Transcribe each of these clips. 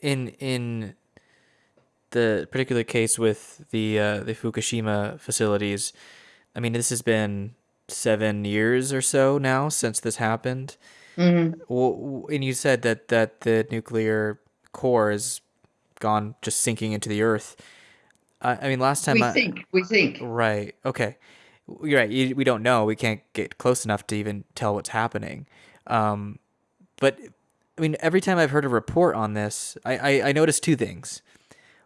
in in the particular case with the uh, the Fukushima facilities, I mean, this has been seven years or so now since this happened. Mm-hmm. Well, and you said that that the nuclear core has gone just sinking into the earth. I, I mean, last time we I, think we think right. Okay, you're right. You, we don't know. We can't get close enough to even tell what's happening. Um, but I mean, every time I've heard a report on this, I, I, I noticed two things.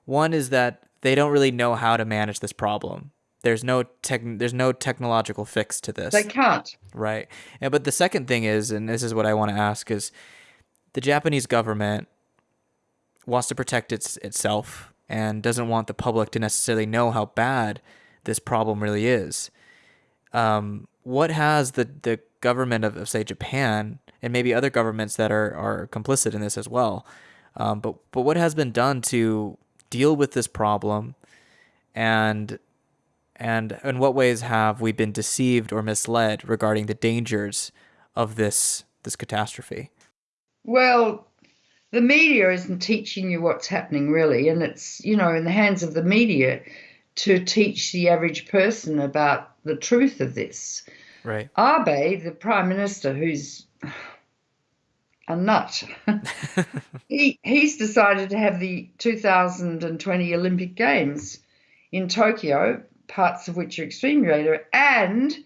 One is that they don't really know how to manage this problem. There's no tech, there's no technological fix to this. they can't. Right. Yeah, but the second thing is, and this is what I want to ask, is the Japanese government wants to protect its itself and doesn't want the public to necessarily know how bad this problem really is. Um, what has the, the government of, of, say, Japan and maybe other governments that are, are complicit in this as well, um, but, but what has been done to deal with this problem and and in what ways have we been deceived or misled regarding the dangers of this this catastrophe? Well, the media isn't teaching you what's happening really, and it's you know in the hands of the media to teach the average person about the truth of this. Right. Abe, the prime minister, who's a nut, he he's decided to have the 2020 Olympic Games in Tokyo parts of which are extremely radioactive, and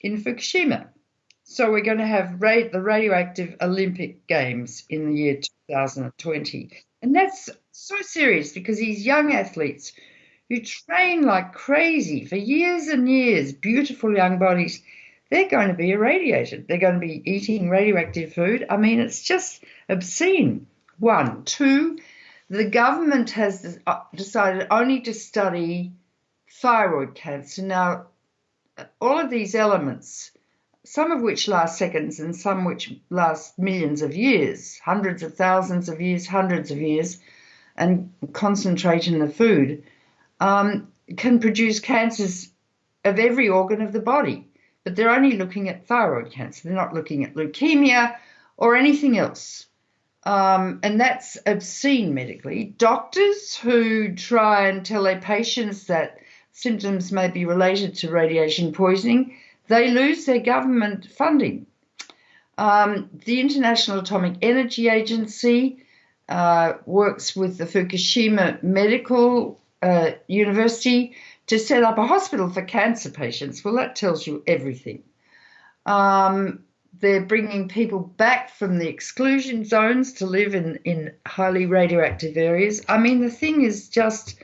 in Fukushima. So we're going to have ra- the radioactive Olympic Games in the year 2020. And that's so serious because these young athletes who train like crazy for years and years, beautiful young bodies, they're going to be irradiated. They're going to be eating radioactive food. I mean, it's just obscene. One. Two, the government has uh, decided only to study thyroid cancer. Now, all of these elements, some of which last seconds and some which last millions of years, hundreds of thousands of years, hundreds of years, and concentrate in the food, um, can produce cancers of every organ of the body. But they're only looking at thyroid cancer. They're not looking at leukemia or anything else. Um, and that's obscene medically. Doctors who try and tell their patients that symptoms may be related to radiation poisoning, they lose their government funding. Um, the International Atomic Energy Agency uh, works with the Fukushima Medical uh, University to set up a hospital for cancer patients. Well, that tells you everything. Um, they're bringing people back from the exclusion zones to live in, in highly radioactive areas. I mean, the thing is just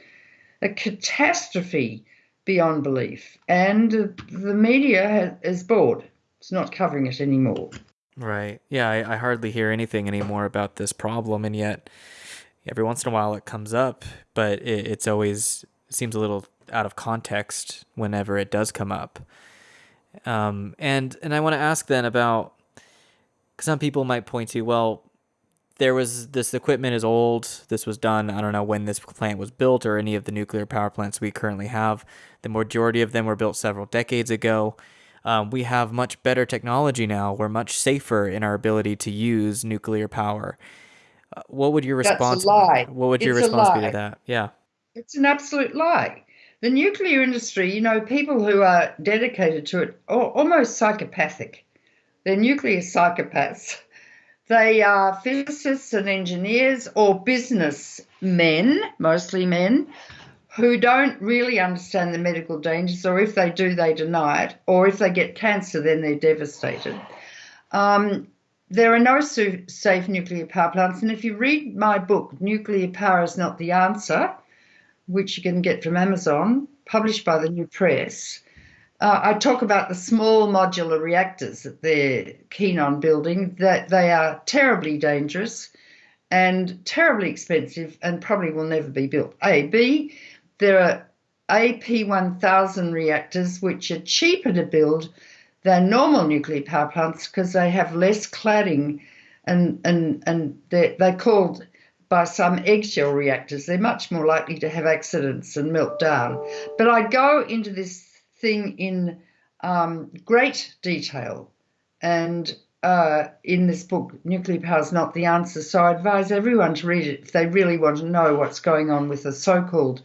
a catastrophe beyond belief. And the media is bored. It's not covering it anymore. Right. Yeah, I, I hardly hear anything anymore about this problem. And yet, every once in a while it comes up, but it, it's always seems a little out of context whenever it does come up. Um, and and I want to ask then about because some people might point to well, there was this equipment is old. This was done. I don't know when this plant was built or any of the nuclear power plants we currently have. The majority of them were built several decades ago. Um, we have much better technology now. We're much safer in our ability to use nuclear power. Uh, what would your response? That's a lie. What would it's your response be to that? Yeah, it's an absolute lie. The nuclear industry, you know, people who are dedicated to it are almost psychopathic. They're nuclear psychopaths they are physicists and engineers or business men, mostly men, who don't really understand the medical dangers, or if they do, they deny it, or if they get cancer, then they're devastated. Um, there are no safe nuclear power plants, and if you read my book, Nuclear Power is Not the Answer, which you can get from Amazon, published by the New Press, uh, I talk about the small modular reactors that they're keen on building, that they are terribly dangerous and terribly expensive and probably will never be built. A. B. There are AP1000 reactors which are cheaper to build than normal nuclear power plants because they have less cladding and, and, and they're, they're called by some eggshell reactors. They're much more likely to have accidents and melt down. But I go into this thing in um, great detail. And uh, in this book, Nuclear Power is Not the Answer. So I advise everyone to read it if they really want to know what's going on with the so called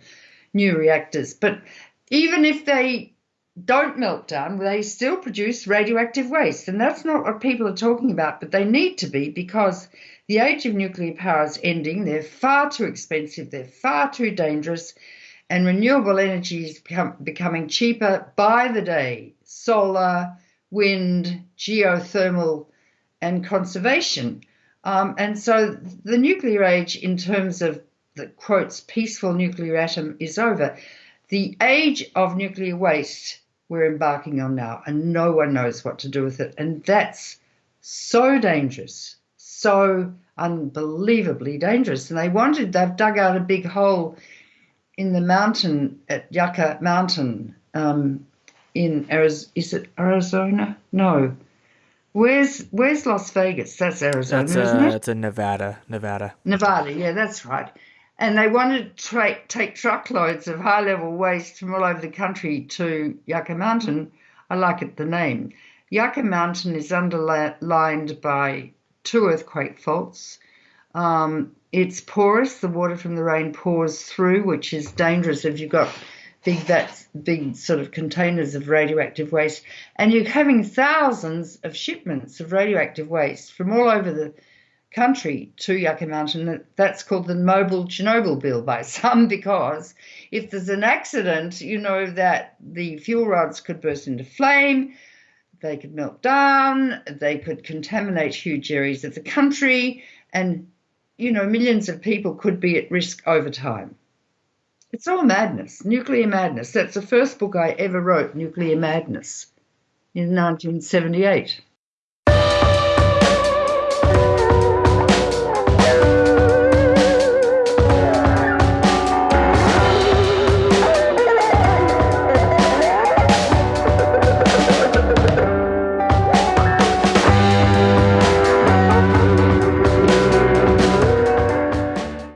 new reactors. But even if they don't melt down, they still produce radioactive waste. And that's not what people are talking about, but they need to be because the age of nuclear power is ending. They're far too expensive, they're far too dangerous, and renewable energy is become, becoming cheaper by the day. Solar, wind, geothermal, and conservation. Um, and so the nuclear age, in terms of the quotes, peaceful nuclear atom, is over. The age of nuclear waste we're embarking on now, and no one knows what to do with it. And that's so dangerous, so unbelievably dangerous. And they wanted, they've dug out a big hole in the mountain at Yucca Mountain um, in Arizona. Is it Arizona? No. Where's Where's Las Vegas? That's Arizona, That's isn't it? it's a Nevada, Nevada. Nevada, yeah, that's right. And they wanted to tra- take truckloads of high level waste from all over the country to Yucca Mountain. I like it, the name. Yucca Mountain is underlined by two earthquake faults. Um, it's porous, the water from the rain pours through, which is dangerous if you've got big vats, big sort of containers of radioactive waste. And you're having thousands of shipments of radioactive waste from all over the country to Yucca Mountain. That's called the Mobile Chernobyl Bill by some because if there's an accident, you know that the fuel rods could burst into flame, they could melt down, they could contaminate huge areas of the country, and you know millions of people could be at risk over time. It's all madness, nuclear madness. That's the first book I ever wrote, Nuclear Madness, in 1978.